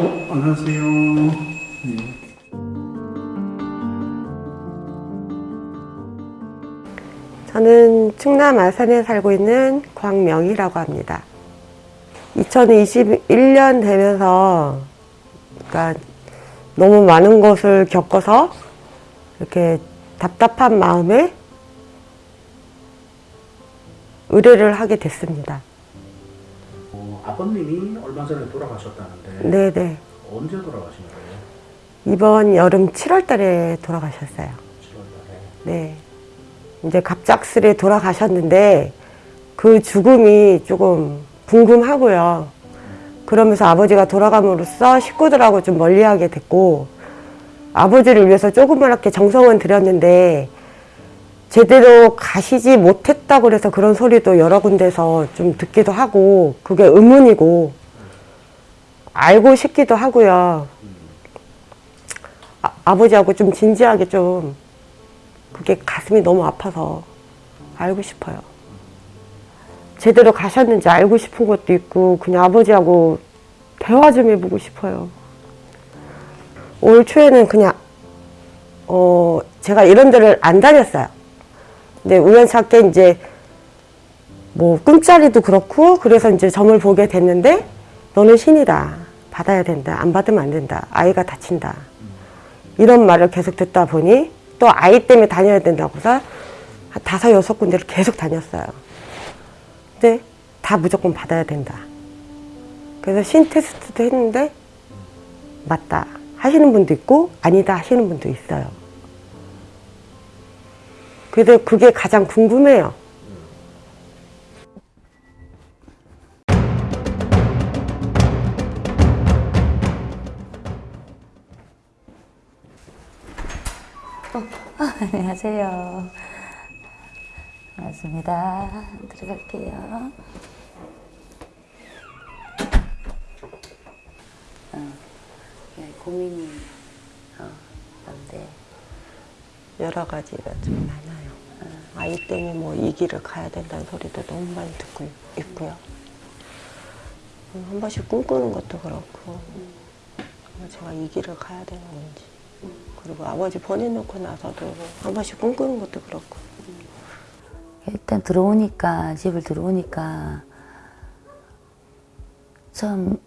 어, 안녕하세요. 충남 아산에 살고 있는 광명이라고 합니다. 2021년 되면서 그러니까 너무 많은 것을 겪어서 이렇게 답답한 마음에 의뢰를 하게 됐습니다. 어, 아버님이 얼마 전에 돌아가셨다는데 네네. 언제 돌아가신 거예요? 이번 여름 7월 달에 돌아가셨어요. 7월 달에. 네. 이제 갑작스레 돌아가셨는데 그 죽음이 조금 궁금하고요. 그러면서 아버지가 돌아감으로써 식구들하고 좀 멀리하게 됐고 아버지를 위해서 조그맣게 정성은 들였는데 제대로 가시지 못했다고 그래서 그런 소리도 여러 군데서 좀 듣기도 하고 그게 의문이고 알고 싶기도 하고요. 아, 아버지하고 좀 진지하게 좀 그게 가슴이 너무 아파서 알고 싶어요. 제대로 가셨는지 알고 싶은 것도 있고 그냥 아버지하고 대화 좀 해보고 싶어요. 올 초에는 그냥 어 제가 이런 데를 안 다녔어요. 근데 우연찮게 이제 뭐 꿈자리도 그렇고 그래서 이제 점을 보게 됐는데 너는 신이다. 받아야 된다. 안 받으면 안 된다. 아이가 다친다. 이런 말을 계속 듣다 보니 또 아이 때문에 다녀야 된다고서 한 다섯 여섯 군데를 계속 다녔어요. 근데 다 무조건 받아야 된다. 그래서 신 테스트도 했는데 맞다 하시는 분도 있고 아니다 하시는 분도 있어요. 그래서 그게 가장 궁금해요. 안녕하세요. 반갑습니다. 들어갈게요. 어, 네, 고민이 어, 뭔데? 여러 가지가 좀 많아요. 아이 때문에 뭐 이 길을 가야 된다는 소리도 너무 많이 듣고 있고요. 음, 한 번씩 꿈꾸는 것도 그렇고 뭐 제가 이 길을 가야 되는 건지 그리고 아버지 보내놓고 나서도 한 번씩 꿈꾸는 것도 그렇고 일단 들어오니까 집을 들어오니까 처음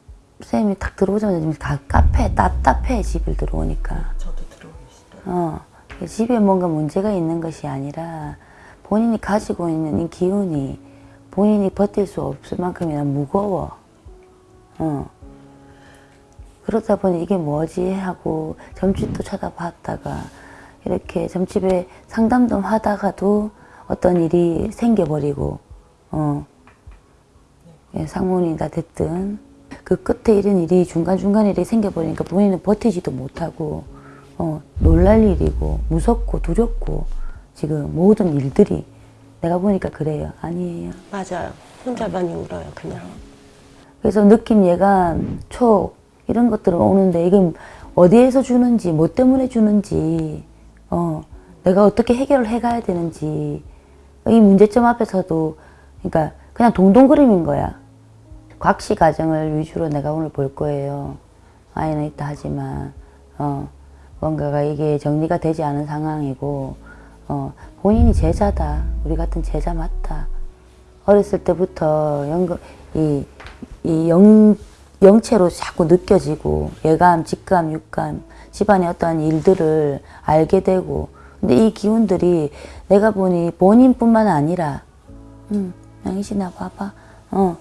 쌤이 딱 들어오자마자 지금 다 카페 답답해 집을 들어오니까 저도 들어오고 있어요. 어, 집에 뭔가 문제가 있는 것이 아니라 본인이 가지고 있는 이 기운이 본인이 버틸 수 없을 만큼이나 무거워. 어. 그러다 보니 이게 뭐지 하고 점집도 쳐다봤다가 이렇게 점집에 상담 좀 하다가도 어떤 일이 생겨버리고 어. 예, 상문이다 됐든 그 끝에 이런 일이 중간중간 일이 생겨버리니까 본인은 버티지도 못하고 어, 놀랄 일이고 무섭고 두렵고 지금 모든 일들이 내가 보니까 그래요. 아니에요. 맞아요. 혼자 많이 울어요 그냥. 그래서 느낌 예감, 촉 이런 것들은 오는데 이건 어디에서 주는지 뭐 때문에 주는지 어, 내가 어떻게 해결을 해가야 되는지 이 문제점 앞에서도 그러니까 그냥 동동그림인 거야. 곽씨 가정을 위주로 내가 오늘 볼 거예요. 아이는 있다 하지만 어, 뭔가가 이게 정리가 되지 않은 상황이고 어, 본인이 제자다. 우리 같은 제자 맞다. 어렸을 때부터 영, 이, 이 영, 영체로 자꾸 느껴지고 예감, 직감, 육감, 집안의 어떠한 일들을 알게 되고. 근데 이 기운들이 내가 보니 본인뿐만 아니라 음, 양신아 봐봐. 어,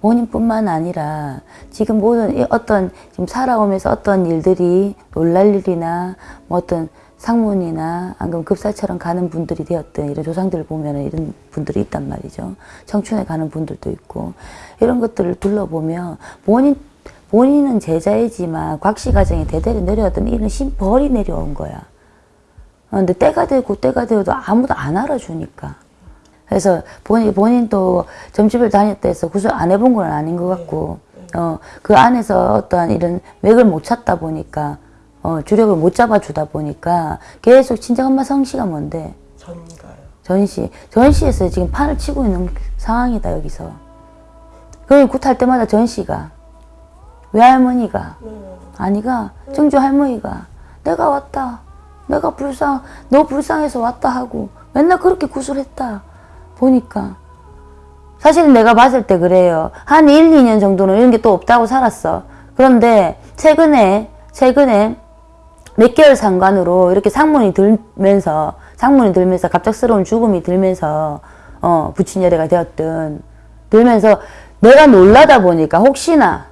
본인뿐만 아니라 지금 모든 이 어떤 지금 살아오면서 어떤 일들이 놀랄 일이나 뭐 어떤 상문이나 안금 급사처럼 가는 분들이 되었든 이런 조상들을 보면 이런 분들이 있단 말이죠. 청춘에 가는 분들도 있고 이런 것들을 둘러보면 본인 본인은 제자이지만 곽씨 가정에 대대로 내려왔던 이런 신벌이 내려온 거야. 어, 근데 때가 되고 때가 되어도 아무도 안 알아주니까. 그래서 본인, 본인도 점집을 다녔다 해서 구슬 안 해본 건 아닌 것 같고, 어, 그 안에서 어떠한 이런 맥을 못 찾다 보니까, 어, 주력을 못 잡아주다 보니까 계속 친정엄마 성씨가 뭔데? 전가요. 전시. 전시에서 지금 판을 치고 있는 상황이다, 여기서. 그럼 굿할 때마다 전시가. 외할머니가. 아니가. 증조 할머니가. 내가 왔다. 내가 불쌍, 너 불쌍해서 왔다 하고. 맨날 그렇게 구슬했다. 보니까. 사실은 내가 봤을 때 그래요. 한 1, 2년 정도는 이런 게 또 없다고 살았어. 그런데 최근에, 최근에 몇 개월 상관으로 이렇게 상문이 들면서 상문이 들면서 갑작스러운 죽음이 들면서 어 부친열애가 되었든 들면서 내가 놀라다 보니까 혹시나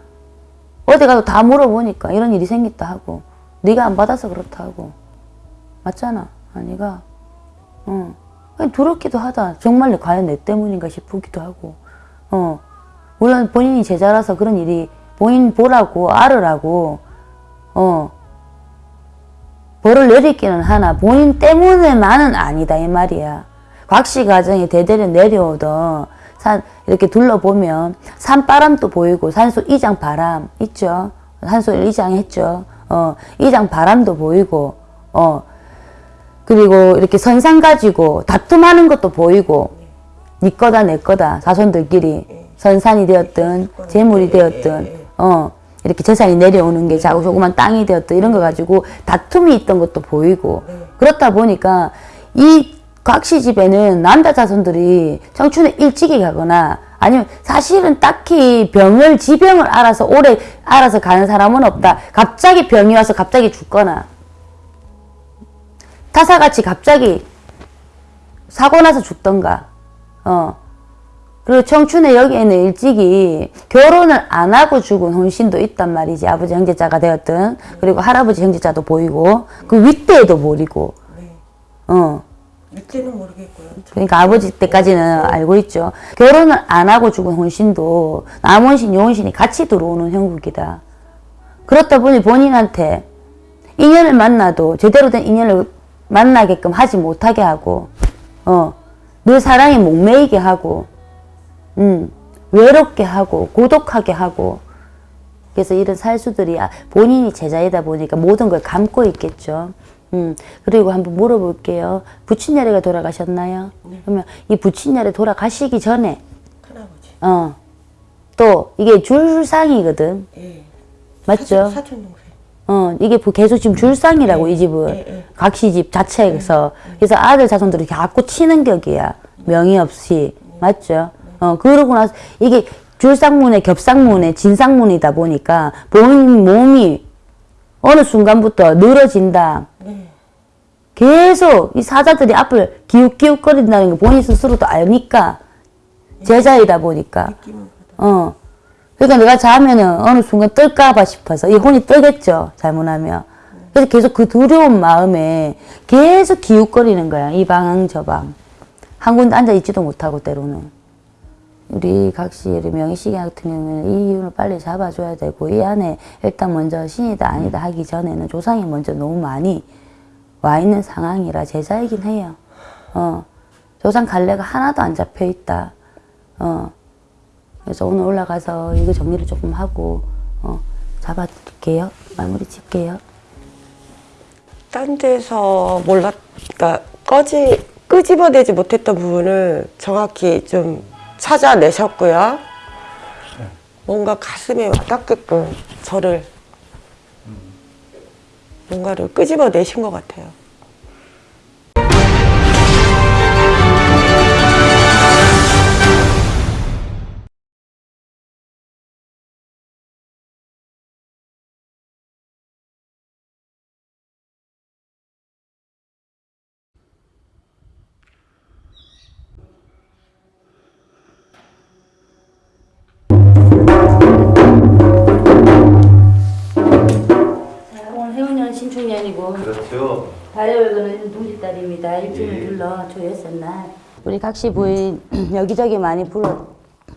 어디 가서 다 물어보니까 이런 일이 생겼다 하고 네가 안 받아서 그렇다 하고 맞잖아 아니가? 어. 그냥 두렵기도 하다. 정말 과연 내 때문인가 싶기도 하고. 어. 물론 본인이 제자라서 그런 일이 본인 보라고 알으라고 어. 벌을 내리기는 하나 본인 때문에만은 아니다 이 말이야. 곽씨 가정이 대대로 내려오던 산 이렇게 둘러보면 산바람도 보이고 산소 이장 바람 있죠. 산소 이장 했죠. 어 이장 바람도 보이고 어 그리고 이렇게 선상 가지고 다툼하는 것도 보이고 네 거다 내 거다 자손들끼리 선산이 되었든 재물이 되었든 어 이렇게 재산이 내려오는 게 자꾸 조그만 땅이 되었든 이런 거 가지고 다툼이 있던 것도 보이고 그렇다 보니까 이 곽씨 집에는 남자 자손들이 청춘에 일찍이 가거나 아니면 사실은 딱히 병을 지병을 알아서 오래 알아서 가는 사람은 없다. 갑자기 병이 와서 갑자기 죽거나 타사같이 갑자기 사고 나서 죽던가. 어. 그리고 청춘에 여기에는 일찍이 결혼을 안 하고 죽은 혼신도 있단 말이지. 아버지 형제자가 되었든. 그리고 할아버지 형제자도 보이고. 그 윗대에도 보이고. 네. 어 이때는 모르겠고요. 그러니까 아버지 때까지는 알고 있죠 결혼을 안 하고 죽은 혼신도 남혼신 여혼신이 같이 들어오는 형국이다 그렇다 보니 본인한테 인연을 만나도 제대로 된 인연을 만나게끔 하지 못하게 하고 어 늘 사랑에 목매이게 하고 음, 외롭게 하고 고독하게 하고 그래서 이런 살수들이 아, 본인이 제자이다 보니까 모든 걸 감고 있겠죠. 음, 그리고 한번 물어볼게요. 부친녀래가 돌아가셨나요? 그러면 이 부친녀래 돌아가시기 전에 큰아버지. 어, 또 이게 줄상이거든. 예. 맞죠? 사촌 동생. 어, 이게 부- 계속 지금 줄상이라고 이 집은 예, 예. 각시 집 자체에서 그래서 아들 자손들이 자꾸 치는 격이야 명의 없이 맞죠? 어 그러고 나서 이게 줄상문에 겹상문에 진상문이다 보니까 본인 몸이 어느 순간부터 늘어진다. 네. 계속 이 사자들이 앞을 기웃기웃거린다는 거 본인 스스로도 아니까 제자이다 보니까 어. 그러니까 내가 자면은 어느 순간 뜰까봐 싶어서 이 혼이 뜨겠죠. 잘못하면. 그래서 계속 그 두려운 마음에 계속 기웃거리는 거야. 이 방, 저 방. 한 군데 앉아 있지도 못하고 때로는. 우리 각시 명희씨 같은 경우에는 이 기운을 빨리 잡아줘야 되고 이 안에 일단 먼저 신이다 아니다 하기 전에는 조상이 먼저 너무 많이 와 있는 상황이라 제자이긴 해요. 어. 조상 갈래가 하나도 안 잡혀 있다. 어. 그래서 오늘 올라가서 이거 정리를 조금 하고 어, 잡아드릴게요. 마무리 칠게요. 딴 데서 몰랐, 그러니까 꺼지, 끄집어내지 못했던 부분을 정확히 좀 찾아내셨고요. 뭔가 가슴에 와닿게끔 저를 뭔가를 끄집어내신 것 같아요. 동짓달입니다. 일주일 불러 조였었 날. 우리 각시 부인 여기저기 많이 불러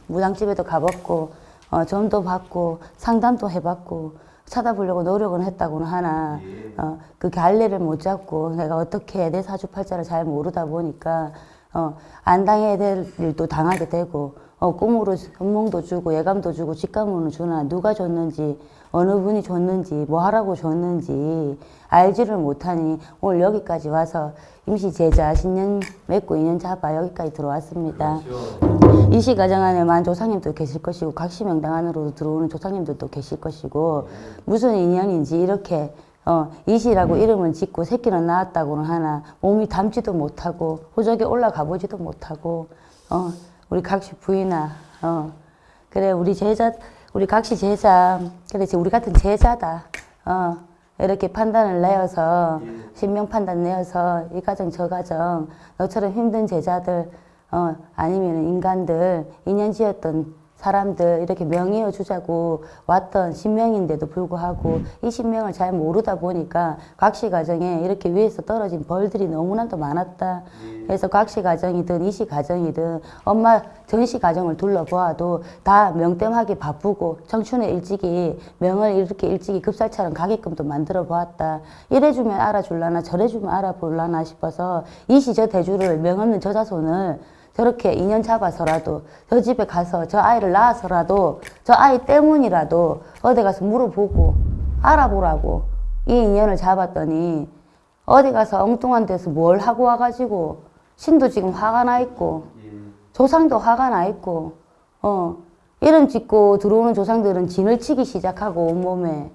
무당집에도 가봤고 어, 점도 받고 상담도 해봤고 찾아보려고 노력은 했다고는 하나 어, 그 갈래를 못 잡고 내가 어떻게 내 사주팔자를 잘 모르다 보니까 어, 안 당해야 될 일도 당하게 되고 어, 꿈으로 선몽도 주고 예감도 주고 직감으로 주나 누가 줬는지 어느 분이 줬는지 뭐 하라고 줬는지 알지를 못하니 오늘 여기까지 와서 임시 제자 신년 맺고 인연 잡아 여기까지 들어왔습니다. 이시 가정 안에만 조상님도 계실 것이고 각시 명당 안으로 들어오는 조상님들도 계실 것이고 무슨 인연인지 이렇게 어, 이시라고 이름을 짓고 새끼는 낳았다고는 하나 몸이 담지도 못하고 호적에 올라가 보지도 못하고 어, 우리 각시 부인아 어, 그래 우리 제자 우리 각시 제자 그래 우리 같은 제자다 어, 이렇게 판단을 내어서 신명 판단 내어서 이 가정 저 가정 너처럼 힘든 제자들 어, 아니면 인간들 인연 지었던 사람들 이렇게 명의어 주자고 왔던 신명인데도 불구하고 이 신명을 잘 모르다 보니까 각시 가정에 이렇게 위에서 떨어진 벌들이 너무나도 많았다. 그래서 각시 가정이든 이시 가정이든 엄마 전시 가정을 둘러보아도 다 명땜하기 바쁘고 청춘에 일찍이 명을 이렇게 일찍이 급살처럼 가게끔도 만들어 보았다. 이래주면 알아줄라나 저래주면 알아볼라나 싶어서 이시 저 대주를 명없는 저자손을 저렇게 인연 잡아서라도 저 집에 가서 저 아이를 낳아서라도 저 아이 때문이라도 어디 가서 물어보고 알아보라고 이 인연을 잡았더니 어디 가서 엉뚱한 데서 뭘 하고 와가지고 신도 지금 화가 나 있고 조상도 화가 나 있고 어 이름 짓고 들어오는 조상들은 진을 치기 시작하고 온몸에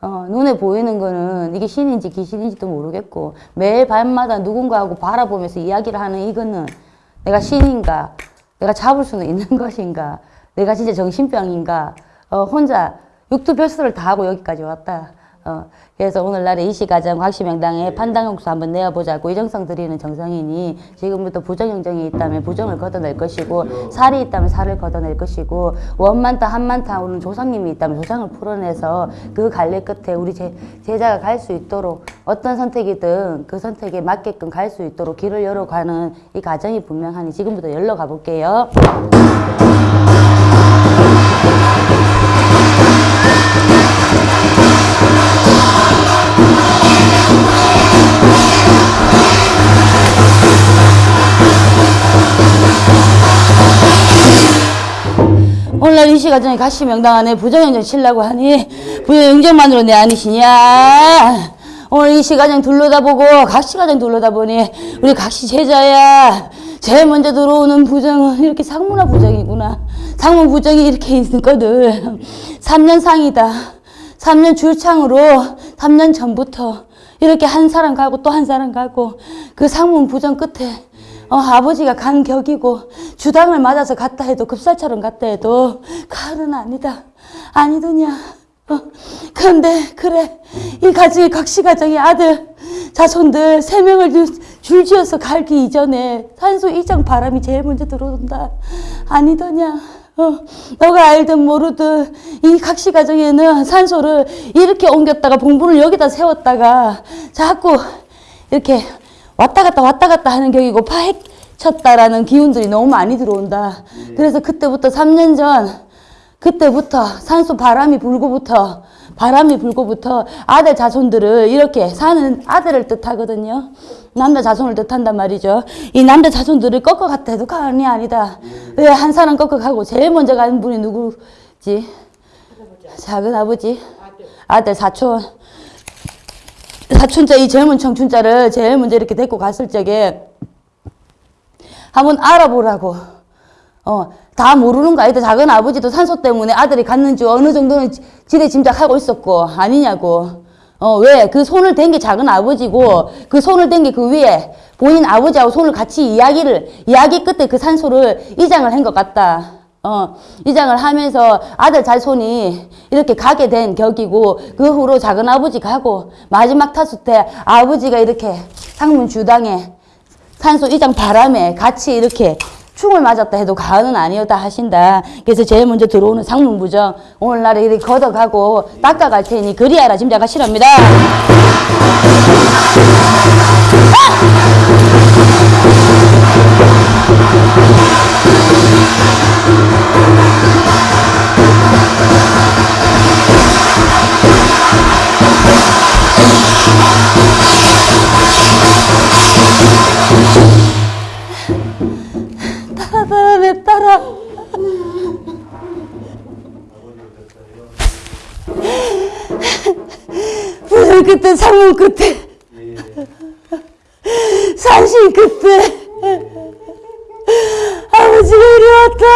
어, 눈에 보이는 거는 이게 신인지 귀신인지도 모르겠고 매일 밤마다 누군가하고 바라보면서 이야기를 하는 이거는 내가 신인가 내가 잡을 수는 있는 것인가 내가 진짜 정신병인가 어, 혼자 육두별수를 다 하고 여기까지 왔다 어, 그래서 오늘날에 이시가정 확시명당에 판단국수 한번 내어보자고 이정성 드리는 정성이니 지금부터 부정영정이 있다면 부정을 걷어낼 것이고 살이 있다면 살을 걷어낼 것이고 원만타 한만타 오는 조상님이 있다면 조상을 풀어내서 그 갈래 끝에 우리 제, 제자가 갈 수 있도록 어떤 선택이든 그 선택에 맞게끔 갈 수 있도록 길을 열어가는 이 과정이 분명하니 지금부터 열러 가볼게요. 오늘날 이 시 가정에 가시 명당 안에 부정영정 치려고 하니 부정영정만으로 내 아니시냐? 오늘 이 시 가정 둘러다보고 각시 가정 둘러다보니 우리 각시 제자야. 제일 먼저 들어오는 부정은 이렇게 상문화 부정이구나. 상문 부정이 이렇게 있거든. 3년 상이다. 3년 줄창으로 3년 전부터 이렇게 한 사람 가고 또 한 사람 가고 그 상문 부정 끝에 어, 아버지가 간 격이고 주당을 맞아서 갔다 해도 급살처럼 갔다 해도 칼은 아니다. 아니더냐. 어, 그런데 그래. 이 가정이 각시 가정의 아들 자손들 세 명을 줄- 줄지어서 갈기 이전에 산소 이장 바람이 제일 먼저 들어온다. 아니더냐. 어, 너가 알든 모르든 이 각시 가정에는 산소를 이렇게 옮겼다가 봉분을 여기다 세웠다가 자꾸 이렇게 왔다 갔다 왔다 갔다 하는 격이고 파헤쳤다라는 기운들이 너무 많이 들어온다. 그래서 그때부터 3년 전 그때부터 산소 바람이 불고부터 바람이 불고부터 아들 자손들을 이렇게 사는 아들을 뜻하거든요. 남자 자손을 뜻한단 말이죠. 이 남자 자손들을 꺾어 갔다 해도 가언이 아니다. 왜한 사람 꺾어 가고 제일 먼저 가는 분이 누구지? 작은 아버지, 아들 사촌. 사촌자 이 젊은 청춘자를 제일 먼저 이렇게 데리고 갔을 적에 한번 알아보라고. 어, 다 모르는 거 아니다. 작은 아버지도 산소 때문에 아들이 갔는지 어느 정도는 지- 지레 짐작하고 있었고, 아니냐고. 어, 왜? 그 손을 댄 게 작은 아버지고, 그 손을 댄 게 그 위에 본인 아버지하고 손을 같이 이야기를, 이야기 끝에 그 산소를 이장을 한 것 같다. 어, 이장을 하면서 아들 자손이 이렇게 가게 된 격이고, 그 후로 작은 아버지 가고, 마지막 타수 때 아버지가 이렇게 상문 주당에 산소 이장 바람에 같이 이렇게 충을 맞았다 해도 가은은 아니었다 하신다. 그래서 제일 먼저 들어오는 상문부정 오늘날에 이렇게 걷어가고 닦아갈 테니 그리하라 짐작하시랍니다. 바람에 따라 부들 그때 사무 그때 사실 그때 왔다.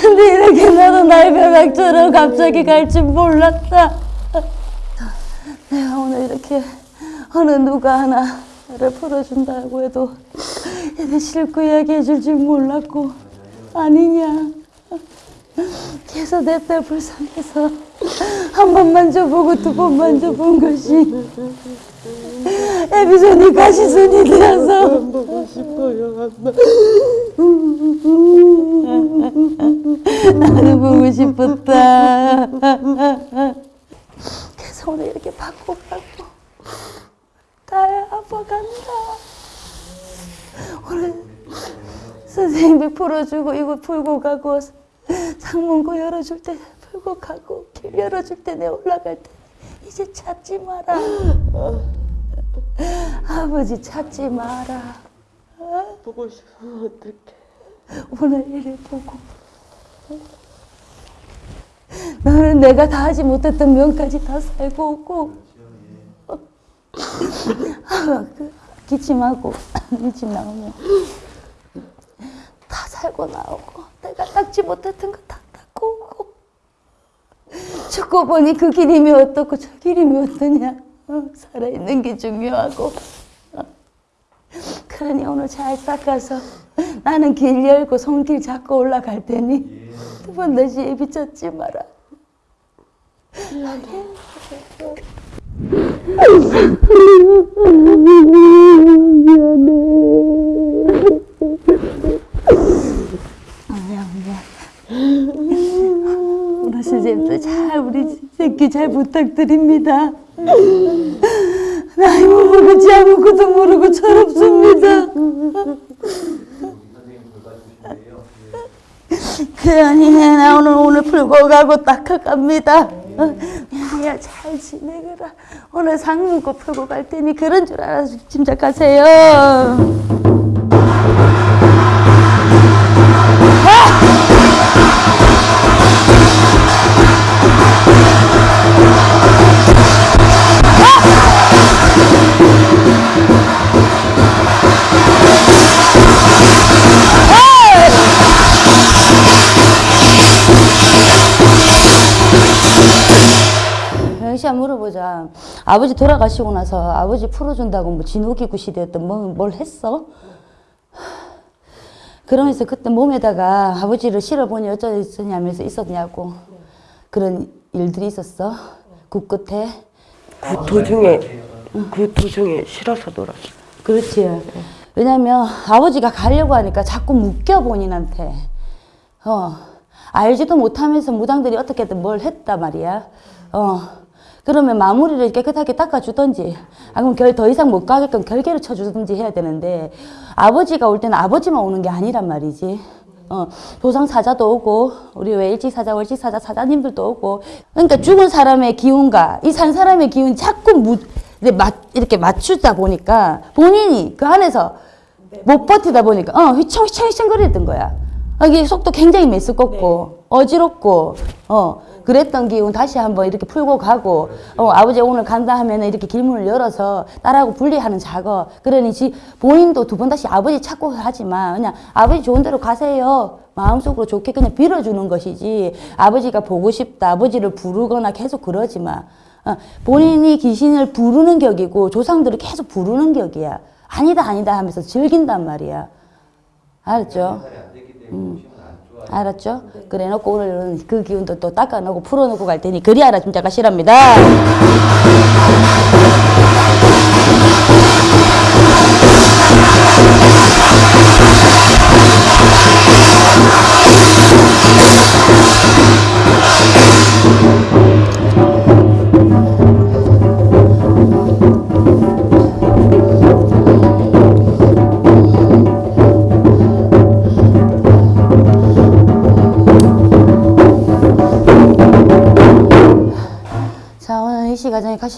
근데 이렇게 나도 나의 벼락처럼 갑자기 갈 줄 몰랐다. 내가 오늘 이렇게 어느 누가 하나를 풀어준다고 해도 얘들 싫고 이야기해 줄 줄 몰랐고 아니냐. 그래서 내때 불쌍해서 한 번만 줘보고 두 번만 줘본 것이 애비손이 가시손이 되어서. 보고 싶어요 나도 보고 싶었다. 그래서 오늘 이렇게 받고 가고. 나의 아빠 간다. 오늘 선생님이 풀어주고 이거 풀고 가고 상문고 열어줄 때 풀고 가고 길 열어줄 때 내 올라갈 때 이제 찾지 마라 아버지 찾지 마라. 보고 싶으면 어떡해. 오늘 일을 보고. 너는 내가 다 하지 못했던 면까지 다 살고 오고. 아, 그 기침하고 기침 나오면 다 살고 나오고 내가 닦지 못했던 거 다 닦고 오고. 죽고 보니 그 길임이 어떻고 저 길임이 어떠냐 어, 살아있는 게 중요하고 어. 그러니 오늘 잘 닦아서 나는 길 열고 손길 잡고 올라갈 테니 두번 다시 애비 찾지 마라. 미안 미안. 오늘 선생님도 잘 우리 새끼 잘 부탁드립니다. 나이 모르고 아무것도 모르고 철없습니다. 그러니 나 오늘 오늘 풀고 가고 닦아갑니다. 미안이야 잘 지내거라. 오늘 상문고 풀고 갈 테니 그런 줄 알아서 짐작하세요. 영 아버지 돌아가시고 나서 아버지 풀어준다고 뭐 진흙이 구시되었던 뭐, 뭘 했어? 그러면서 그때 몸에다가 아버지를 실어보니 어쩌냐면서 있었냐고. 그런 일들이 있었어. 국 끝에. 그 도중에 그 도중에 싫어서 놀았어. 그렇지. 왜냐면 아버지가 가려고 하니까 자꾸 묶여 본인한테. 어. 알지도 못하면서 무당들이 어떻게든 뭘 했다 말이야. 어. 그러면 마무리를 깨끗하게 닦아주던지, 아, 그럼 결, 더 이상 못 가게끔 결계를 쳐주든지 해야 되는데, 아버지가 올 때는 아버지만 오는 게 아니란 말이지. 어, 조상 사자도 오고, 우리 왜 일찍 사자, 월찍 사자, 사자님들도 오고. 그러니까 죽은 사람의 기운과 이 산 사람의 기운이 자꾸 무, 이렇게 맞추다 보니까 본인이 그 안에서 못 버티다 보니까, 어, 휘청휘청 거리던 거야. 아, 이게 속도 굉장히 메스껍고, 어지럽고, 어, 그랬던 기운 다시 한번 이렇게 풀고 가고, 어, 아버지 오늘 간다 하면은 이렇게 길문을 열어서 딸하고 분리하는 작업. 그러니 지, 본인도 두 번 다시 아버지 찾고 하지만, 그냥 아버지 좋은 대로 가세요. 마음속으로 좋게 그냥 빌어주는 것이지, 아버지가 보고 싶다, 아버지를 부르거나 계속 그러지 마. 어, 본인이 귀신을 부르는 격이고, 조상들을 계속 부르는 격이야. 아니다, 아니다 하면서 즐긴단 말이야. 알았죠? 음. 알았죠? 그래 놓고 오늘은 그 기운도 또 닦아놓고 풀어놓고 갈 테니 그리 알아 짐작가 실합니다.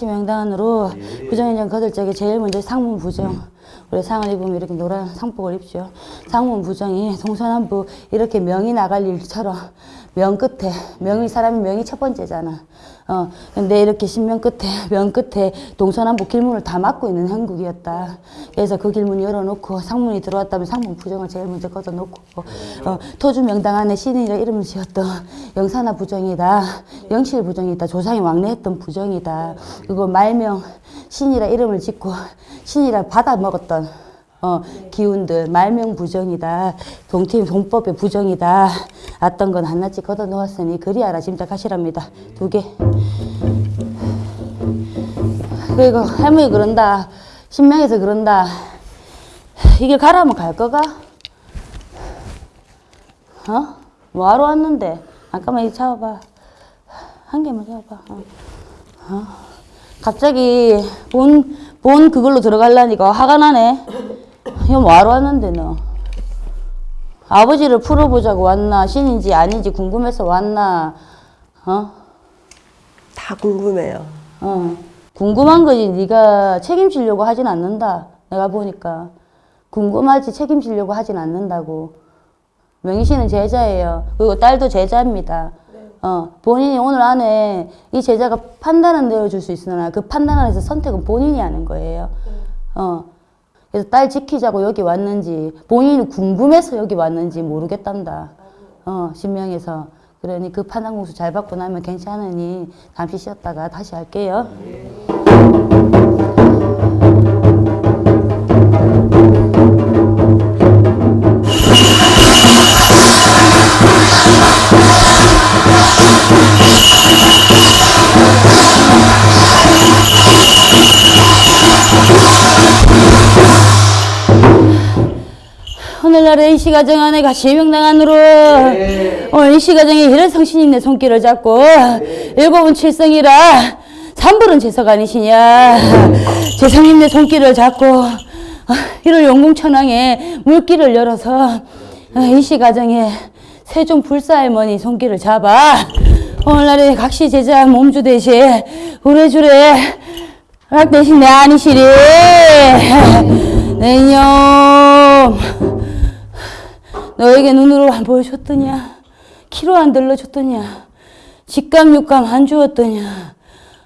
가시 명단으로 부정인정 거들 적에 제일 먼저 상문 부정 우리 상을 입으면 이렇게 노란 상복을 입죠. 상문 부정이 동서남북 이렇게 명이 나갈 일처럼 명 끝에 명이 사람이 명이 첫 번째잖아. 어 근데 이렇게 신명 끝에 명 끝에 동서남북 길문을 다 막고 있는 형국이었다. 그래서 그 길문 열어놓고 상문이 들어왔다면 상문 부정을 제일 먼저 걷어놓고 어, 토주 명당 안에 신이라 이름을 지었던 영산하 부정이다. 영실 부정이다. 조상이 왕래했던 부정이다. 그리고 말명 신이라 이름을 짓고 신이라 받아 먹었던 어, 기운들 말명 부정이다. 동팀 동법의 부정이다. 어떤 건 하나씩 걷어 놓았으니 그리 알아 짐작하시랍니다. 두 개. 그리고 할머니 그런다. 신명에서 그런다. 이길 가라면 갈 거가? 어? 뭐하러 왔는데? 잠깐만 이거 잡아봐. 한 개만 잡아봐. 어. 어. 갑자기 본, 본 그걸로 들어갈라니까 화가 나네. 이거 뭐하러 왔는데 너? 아버지를 풀어보자고 왔나? 신인지 아닌지 궁금해서 왔나? 어? 다 궁금해요. 어. 궁금한 거지 네가 책임지려고 하진 않는다. 내가 보니까. 궁금하지 책임지려고 하진 않는다고. 명희 씨는 제자예요. 그리고 딸도 제자입니다. 어, 본인이 오늘 안에 이 제자가 판단은 내려줄 수 있으나 그 판단 안에서 선택은 본인이 하는 거예요. 어. 그래서 딸 지키자고 여기 왔는지 본인이 궁금해서 여기 왔는지 모르겠단다. 어, 신명에서. 그러니 그 판단 공수 잘 받고 나면 괜찮으니 잠시 쉬었다가 다시 할게요. 오늘날의 이시 가정 아내가 실명당한으로 오늘 이시 가정의 혈성신인 내 손길을 잡고 일곱은 칠성이라 삼불은 재석 아니시냐 재성님 내 손길을 잡고 이를 용궁천왕에 물길을 열어서 이시 가정의 세종 불사할머니 손길을 잡아 오늘날의 각시 제자 몸주 대신 우레주레 락 대신 내 아니시리 내 이놈 너에게 눈으로 안 보여줬더냐? 키로 안 들러줬더냐? 직감 육감 안 주었더냐?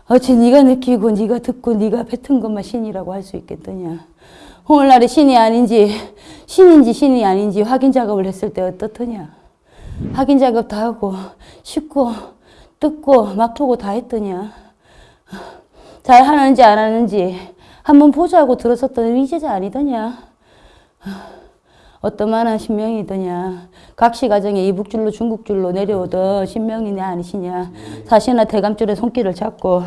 어찌 네가 느끼고 네가 듣고 네가 뱉은 것만 신이라고 할 수 있겠더냐? 오늘날의 신이 아닌지 신인지 신이 아닌지 확인 작업을 했을 때 어떻더냐? 확인 작업 다 하고 씻고 뜯고 막 보고 다 했더냐? 잘 하는지 안 하는지 한번 보자고 들었었던 위제자 아니더냐? 어떠만한 신명이더냐. 각시 가정에 이북줄로 중국줄로 내려오던 신명이냐 아니시냐. 사시나 대감줄에 손길을 잡고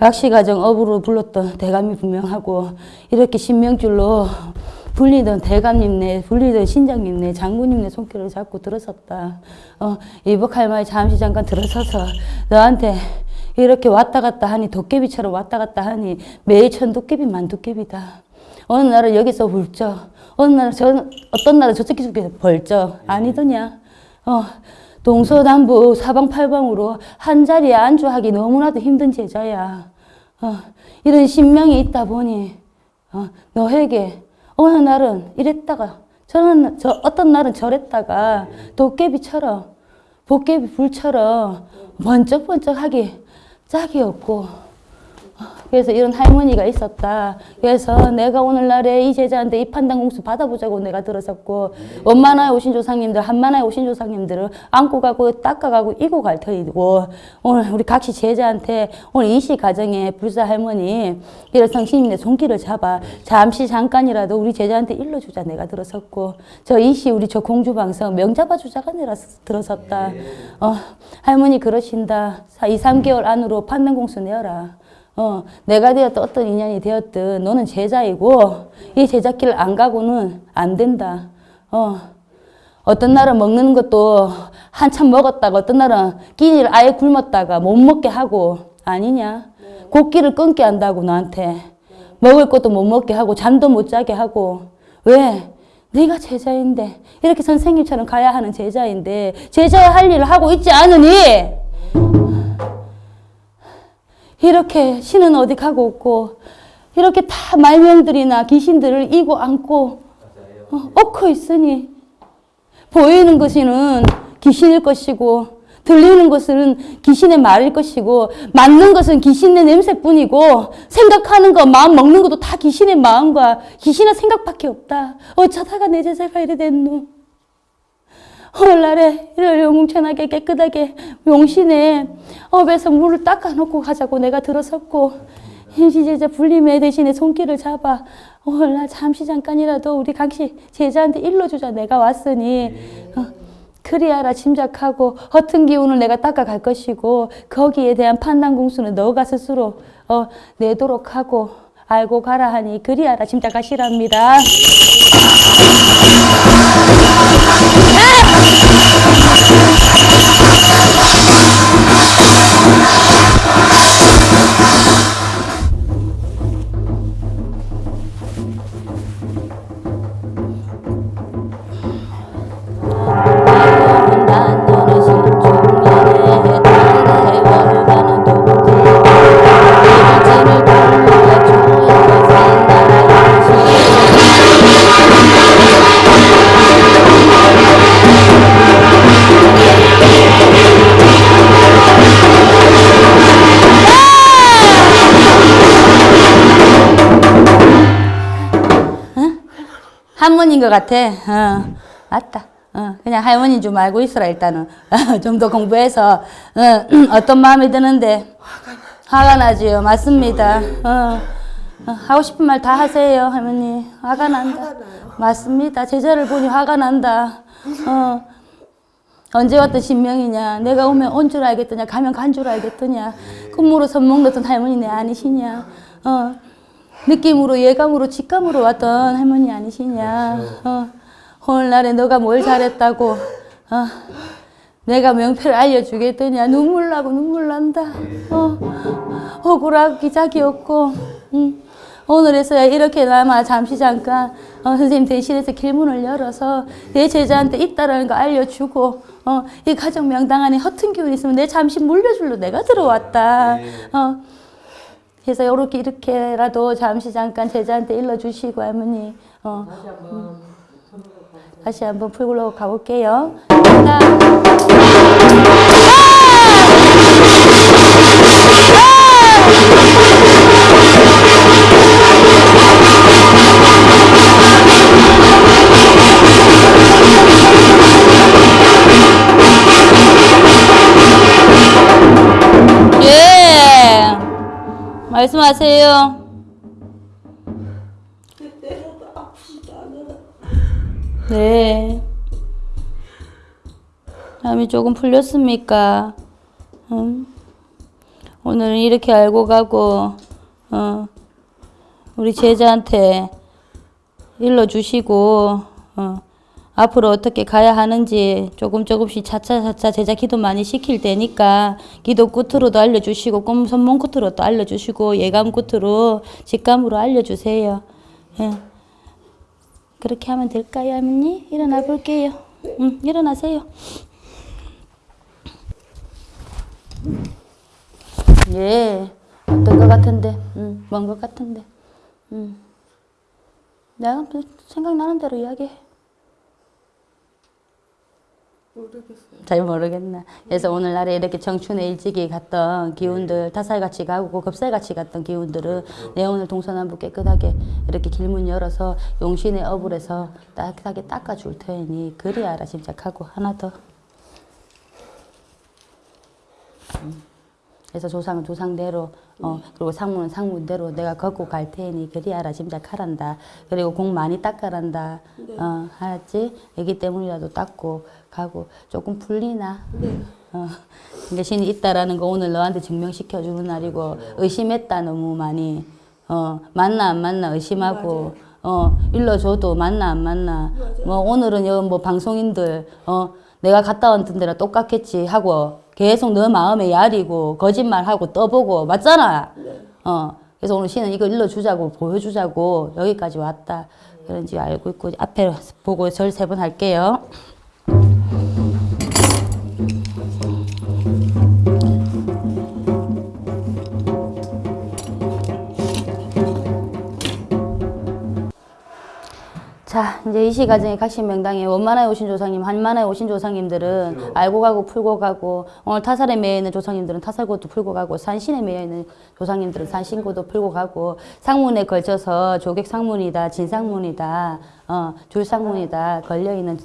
각시 가정 업으로 불렀던 대감이 분명하고 이렇게 신명줄로 불리던 대감님네, 불리던 신장님네, 장군님네 손길을 잡고 들어섰다. 어, 이북할머니 잠시 잠깐 들어서서 너한테 이렇게 왔다 갔다 하니 도깨비처럼 왔다 갔다 하니 매일 천 도깨비 만 도깨비다. 어느 날은 여기서 불쩍, 어느 날은 저, 어떤 날은 저쪽 쪽에서 벌쩍 아니더냐. 어, 동서남북 사방팔방으로 한 자리에 안주하기 너무나도 힘든 제자야. 어, 이런 신명이 있다 보니 어, 너에게 어느 날은 이랬다가 저는 저 어떤 날은 저랬다가 도깨비처럼 도깨비 불처럼 번쩍번쩍하기 짝이 없고 그래서 이런 할머니가 있었다. 그래서 내가 오늘날에 이 제자한테 이 판단 공수 받아보자고 내가 들었었고 원만하에 오신 조상님들 한만하에 오신 조상님들을 안고 가고 닦아가고 이고 갈 터이고 오늘 우리 각시 제자한테 오늘 이시 가정에 불사 할머니 이런 성신님의 손길을 잡아 잠시 잠깐이라도 우리 제자한테 일러주자 내가 들었었고 저 이시 우리 저 공주방석 명 잡아주자가 내가 들었었다. 어, 할머니 그러신다. 2, 3개월 안으로 판단 공수 내어라. 어, 내가 되었든 어떤 인연이 되었든 너는 제자이고 이 제자길을 안 가고는 안 된다. 어, 어떤 날은 먹는 것도 한참 먹었다가 어떤 날은 끼니를 아예 굶었다가 못 먹게 하고 아니냐. 곡기를 끊게 한다고 너한테. 먹을 것도 못 먹게 하고 잠도 못 자게 하고 왜? 네가 제자인데 이렇게 선생님처럼 가야 하는 제자인데 제자의 할 일을 하고 있지 않으니 이렇게 신은 어디 가고 없고 이렇게 다 말명들이나 귀신들을 이고 안고 어, 엎고 있으니 보이는 것은 귀신일 것이고 들리는 것은 귀신의 말일 것이고 맞는 것은 귀신의 냄새뿐이고 생각하는 것, 마음 먹는 것도 다 귀신의 마음과 귀신의 생각밖에 없다. 어쩌다가 내 제자가 이래 됐노. 오늘날에 이를 영웅천하게 깨끗하게 용신에 업에서 물을 닦아놓고 가자고 내가 들어섰고 임시제자 불림에 대신에 손길을 잡아 오늘날 잠시 잠깐이라도 우리 강씨 제자한테 일러주자 내가 왔으니. 어, 그리하라 짐작하고 허튼 기운을 내가 닦아갈 것이고 거기에 대한 판단 공수는 너가 스스로 어, 내도록 하고 알고 가라 하니 그리하라 짐작하시랍니다. Thank you. 것 같아. 어, 맞다. 어, 그냥 할머니인 줄 알고 있어라 일단은. 좀 더 공부해서 어, 떤 마음이 드는데 화가 나지요. 맞습니다. 어, 어, 하고 싶은 말 다 하세요, 할머니. 화가 난다. 맞습니다. 제자를 보니 화가 난다. 어, 언제 왔던 신명이냐? 내가 오면 온 줄 알겠더냐? 가면 간 줄 알겠더냐? 꿈으로 선몽 넣던 할머니네 아니시냐? 어, 느낌으로 예감으로 직감으로 왔던 할머니 아니시냐? 어, 오늘날에 너가 뭘 잘했다고? 어, 내가 명패를 알려주겠더냐? 눈물 나고 눈물 난다. 어, 억울하고 기작이 없고, 응. 오늘에서야 이렇게나마 잠시 잠깐 어, 선생님 대신해서 길문을 열어서 내 제자한테 있다라는 거 알려주고 어, 이 가정 명당 안에 허튼 기운이 있으면 내 잠시 물려줄로 내가 들어왔다. 어, 그래서 이렇게 이렇게라도 잠시 잠깐 제자한테 일러주시고 할머니 어, 음. 다시 한번 풀고 가볼게요. 하나, 말씀하세요. 네. 마음이 조금 풀렸습니까? 응? 오늘은 이렇게 알고 가고, 어, 우리 제자한테 일러주시고, 어, 앞으로 어떻게 가야 하는지 조금 조금씩 차차차차 제자 기도 많이 시킬 테니까 기도 끝으로도 알려주시고 꿈 선몽 끝으로도 알려주시고 예감 끝으로 직감으로 알려주세요. 예. 그렇게 하면 될까요, 할머니? 일어나 볼게요. 응, 일어나세요. 예, 어떤 것 같은데, 응, 먼것 같은데, 응. 내가 생각나는 대로 이야기해. 잘 모르겠나. 그래서 오늘날에 이렇게 청춘에 일찍이 갔던 기운들, 타살같이 가고 급살같이 갔던 기운들은 내 오늘 동서남북 깨끗하게 이렇게 길문 열어서 용신의 어불에서 따뜻하게 닦아줄 테니 그리 알아 짐작하고 하나 더. 음. 그래서 조상은 조상대로 어 그리고 상문은 상문대로 내가 걷고 갈 테니 그리 알아 짐작하란다. 그리고 공 많이 닦아란다. 어 알았지? 애기 때문이라도 닦고 가고 조금 풀리나? 어 그러니까 신이 있다라는 거 오늘 너한테 증명시켜 주는 날이고 의심했다 너무 많이. 어 맞나 안 맞나 의심하고 어 일러줘도 맞나 안 맞나. 뭐 오늘은 여뭐 방송인들 어 내가 갔다 왔던 데랑 똑같겠지 하고 계속 너 마음에 야리고 거짓말하고 떠보고 맞잖아. 어. 그래서 오늘 신은 이거 일러주자고 보여주자고 여기까지 왔다. 그런지 알고 있고 앞에 보고 절 세 번 할게요. 자, 이제 이 시 가정의 각신 명당에 원만하에 오신 조상님, 한만하에 오신 조상님들은 알고 가고 풀고 가고 오늘 타살에 매여 있는 조상님들은 타살고도 풀고 가고 산신에 매여 있는 조상님들은 산신고도 풀고 가고 상문에 걸쳐서 조객 상문이다, 진상문이다, 어, 줄상문이다 걸려 있는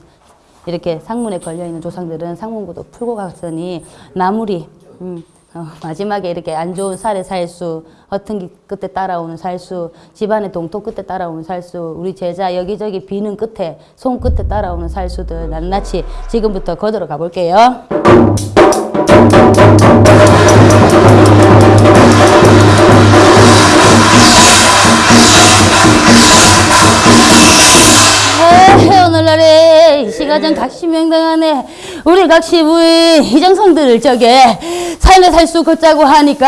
이렇게 상문에 걸려 있는 조상들은 상문고도 풀고 갔으니 나무리. 음, 어, 마지막에 이렇게 안 좋은 살의 살수, 허튼기 끝에 따라오는 살수, 집안의 동토 끝에 따라오는 살수, 우리 제자 여기저기 비는 끝에, 손 끝에 따라오는 살수들 낱낱이 지금부터 거들어 가볼게요. 오늘날에 이 시가정 각시명당 안에 우리 각 시부의 희정성들을 저게 삶의 살수 걷자고 하니까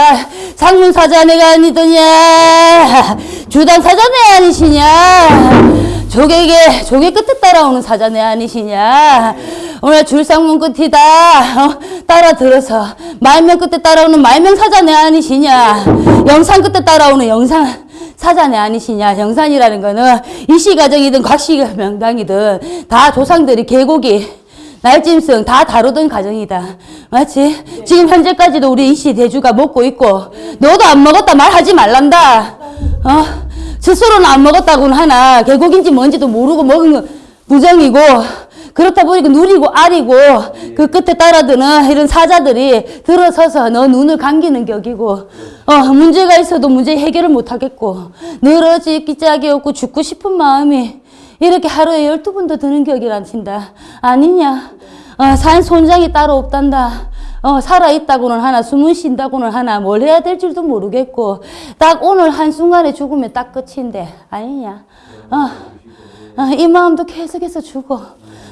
상문 사자네가 아니더냐? 주당 사자네 아니시냐? 조개게 조개 끝에 따라오는 사자네 아니시냐? 오늘 줄상문 끝이다. 어? 따라 들어서 말명 끝에 따라오는 말명 사자네 아니시냐? 영상 끝에 따라오는 영상 사자네 아니시냐? 영산이라는 거는 이시가정이든 곽시 명당이든 다 조상들이 계곡이 날짐승 다 다루던 가정이다 맞지? 지금 현재까지도 우리 이시 대주가 먹고 있고 너도 안 먹었다 말하지 말란다 어? 스스로는 안 먹었다고는 하나 계곡인지 뭔지도 모르고 먹은 건 부정이고 그렇다 보니까 누리고 아리고 그 끝에 따라드는 이런 사자들이 들어서서 너 눈을 감기는 격이고 어 문제가 있어도 문제 해결을 못 하겠고 늘어지 기 짝이 없고 죽고 싶은 마음이 이렇게 하루에 열두 번도 드는 격이란신다 아니냐 어, 산 손장이 따로 없단다. 어, 살아있다고는 하나 숨은 쉰다고는 하나 뭘 해야 될 줄도 모르겠고 딱 오늘 한순간에 죽으면 딱 끝인데 아니냐. 어, 어, 이 마음도 계속해서 죽어.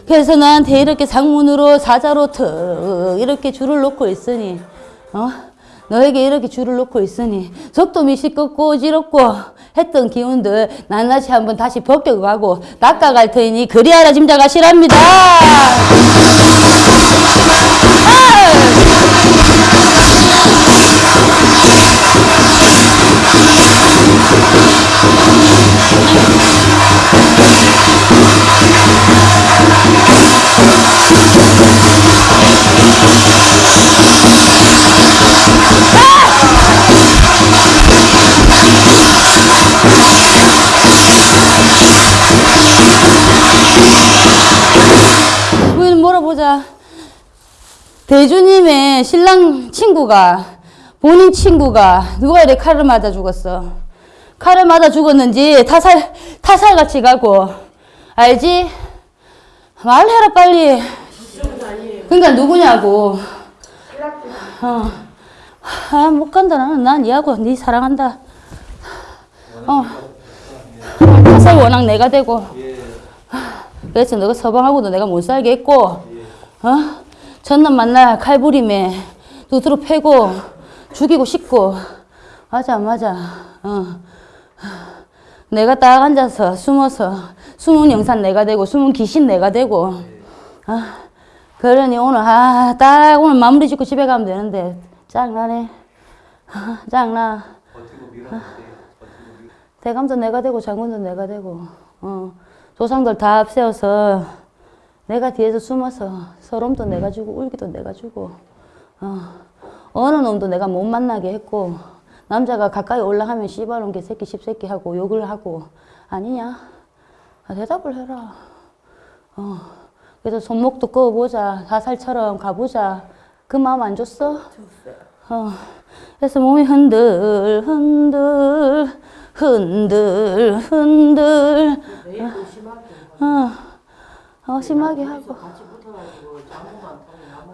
그래서 나한테 이렇게 상문으로 사자로 턱 이렇게 줄을 놓고 있으니 어? 너에게 이렇게 줄을 놓고 있으니 속도 미시끄고 어지럽고 했던 기운들 낱낱이 한번 다시 벗겨가고 닦아갈 테니 그리하라 짐작하시랍니다. 우리 물어보자. 대주님의 신랑 친구가 본인 친구가 누가 이렇게 칼을 맞아 죽었어. 칼을 맞아 죽었는지 타살 타살같이 가고 알지? 말해라 빨리. 그러니까 누구냐고. 어. 아, 못 간다. 나는 난 니하고 니 사랑한다. 어. 타살 원앙 내가 되고. 그래서 너가 서방하고도 내가 못 살게 했고, 어? 전남 만날 칼부림에 두드러 패고 죽이고 싶고, 맞아, 맞아, 어. 내가 딱 앉아서 숨어서 숨은 영산 내가 되고 숨은 귀신 내가 되고, 어? 그러니 오늘 아, 딱 오늘 마무리 짓고 집에 가면 되는데 짱나네, 어, 짱나. 어. 대감도 내가 되고 장군도 내가 되고, 어. 조상들 다 앞세워서 내가 뒤에서 숨어서 서름도 내가 주고 울기도 내가 주고 어, 어느 놈도 내가 못 만나게 했고 남자가 가까이 올라가면 씨발놈 개새끼 십새끼 하고 욕을 하고 아니냐? 아, 대답을 해라. 어, 그래서 손목도 꺼보자. 사살처럼 가보자. 그 마음 안 줬어? 어, 그래서 몸이 흔들 흔들 흔들 흔들. 어, 어 심하게 하고.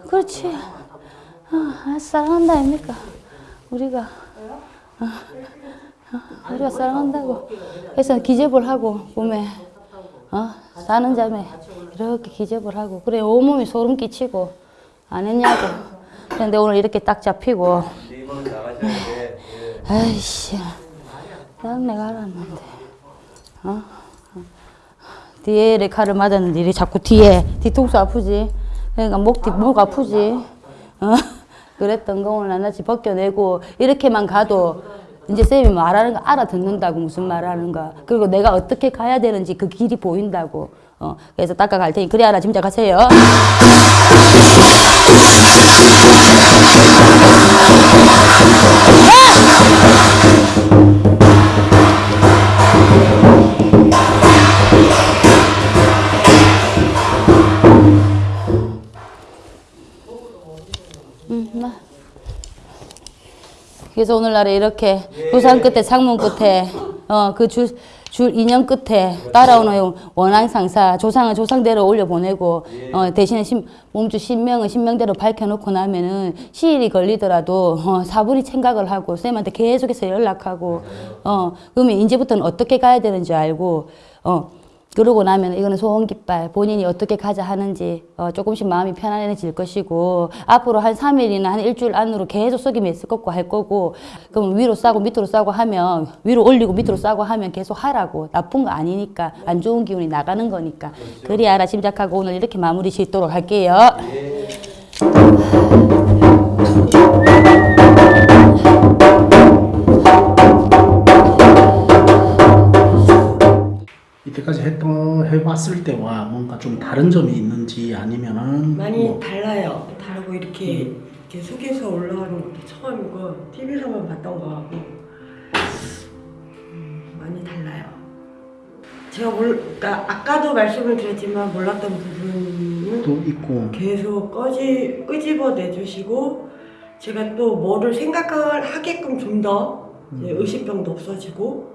그렇지. 어, 사랑한다 아닙니까? 우리가. 어, 어, 우리가 사랑한다고. 그래서 기접을 하고 몸에 어, 사는 자매 이렇게 기접을 하고. 그래 온몸이 소름 끼치고 안 했냐고. 그런데 오늘 이렇게 딱 잡히고. 아이씨 난 내가 알았는데 어? 뒤에 이렇게 칼을 맞았는데 이렇게 자꾸 뒤에 뒤통수 아프지 그러니까 목, 뒤, 목 아프지 어? 그랬던 거 오늘 낱낱이 벗겨내고 이렇게만 가도 이제 쌤이 말하는 거 알아듣는다고 무슨 말하는가. 그리고 내가 어떻게 가야 되는지 그 길이 보인다고. 어, 그래서 닦아갈 테니 그래 알아 짐작하세요. 그래서 오늘날에 이렇게 부산 끝에 창문 끝에 어 그 줄 줄 인연 끝에 따라오는 원한 상사 조상은 조상대로 올려 보내고 어 대신에 신, 몸주 신명은 신명대로 밝혀놓고 나면은 시일이 걸리더라도 어 사분이 생각을 하고 쌤한테 계속해서 연락하고 어 그러면 이제부터는 어떻게 가야 되는지 알고 어 그러고 나면 이거는 소원 깃발 본인이 어떻게 가자 하는지 어, 조금씩 마음이 편안해질 것이고 앞으로 한 3일이나 한 일주일 안으로 계속 속임이 있을 거고 할 거고 그럼 위로 싸고 밑으로 싸고 하면 위로 올리고 밑으로 싸고 하면 계속 하라고. 나쁜 거 아니니까 안 좋은 기운이 나가는 거니까. 그리 알아 짐작하고 오늘 이렇게 마무리 짓도록 할게요. 이때까지 했던 해봤을 때와 뭔가 좀 다른 점이 있는지 아니면은 많이 뭐 달라요. 다르고 이렇게 이렇게 속에서 올라가는 것도 처음이고 TV에서만 봤던 거하고 음, 많이 달라요. 제가 몰, 그러니까 아까도 말씀을 드렸지만 몰랐던 부분은 또 있고 계속 꺼지, 끄집어 내주시고 제가 또 뭐를 생각을 하게끔 좀 더 의식병도 없어지고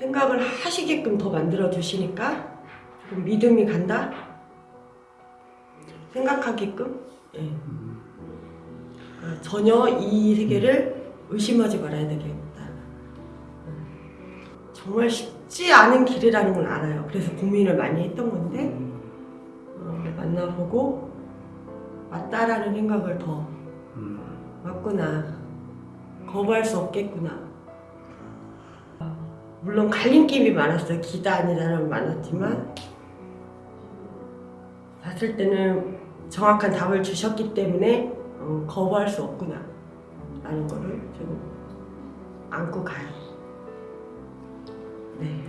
생각을 하시게끔 더 만들어 주시니까 좀 믿음이 간다? 생각하게끔? 예. 아, 전혀 이 세계를 의심하지 말아야 되겠다. 음. 정말 쉽지 않은 길이라는 걸 알아요. 그래서 고민을 많이 했던 건데 어, 만나보고 맞다라는 생각을 더 맞구나. 거부할 수 없겠구나. 어, 물론 갈림길이 많았어요 아니다는 많았지만 봤을 때는 정확한 답을 주셨기 때문에 어, 거부할 수 없구나 라는 거를 좀 안고 가요 네.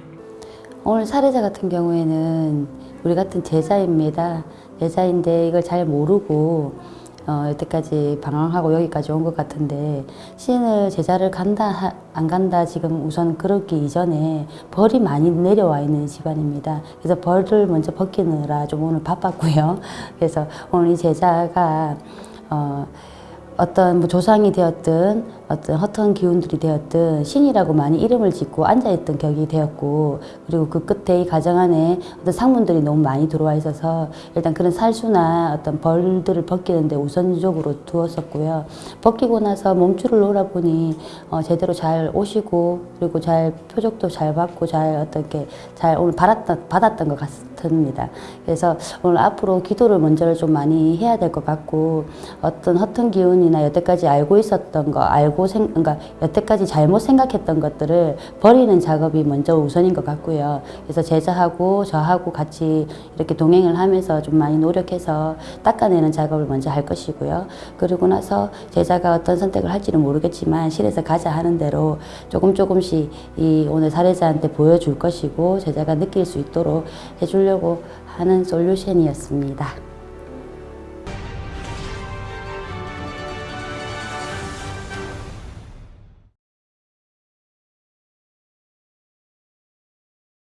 오늘 사례자 같은 경우에는 우리 같은 제자입니다. 제자인데 이걸 잘 모르고 어, 여태까지 방황하고 여기까지 온 것 같은데 신을 제자를 간다 하- 안 간다 지금 우선 그러기 이전에 벌이 많이 내려와 있는 집안입니다. 그래서 벌을 먼저 벗기느라 좀 오늘 바빴고요. 그래서 오늘 이 제자가 어, 어떤 뭐 조상이 되었든 어떤 헛한 기운들이 되었든 신이라고 많이 이름을 짓고 앉아있던 격이 되었고 그리고 그 끝에 이 가정 안에 어떤 상문들이 너무 많이 들어와 있어서 일단 그런 살수나 어떤 벌들을 벗기는데 우선적으로 두었었고요. 벗기고 나서 몸줄을 놓으라보니 어, 제대로 잘 오시고 그리고 잘 표적도 잘 받고 잘 어떻게 잘 오늘 받았던, 받았던 것 같습니다. 그래서 오늘 앞으로 기도를 먼저 좀 많이 해야 될 것 같고 어떤 허튼 기운이나 여태까지 알고 있었던 거 알고 생 그러니까 여태까지 잘못 생각했던 것들을 버리는 작업이 먼저 우선인 것 같고요. 그래서 제자하고 저하고 같이 이렇게 동행을 하면서 좀 많이 노력해서 닦아내는 작업을 먼저 할 것이고요. 그리고 나서 제자가 어떤 선택을 할지는 모르겠지만 실에서 가자 하는 대로 조금 조금씩 이 오늘 사례자한테 보여줄 것이고 제자가 느낄 수 있도록 해주려고 하는 솔루션이었습니다.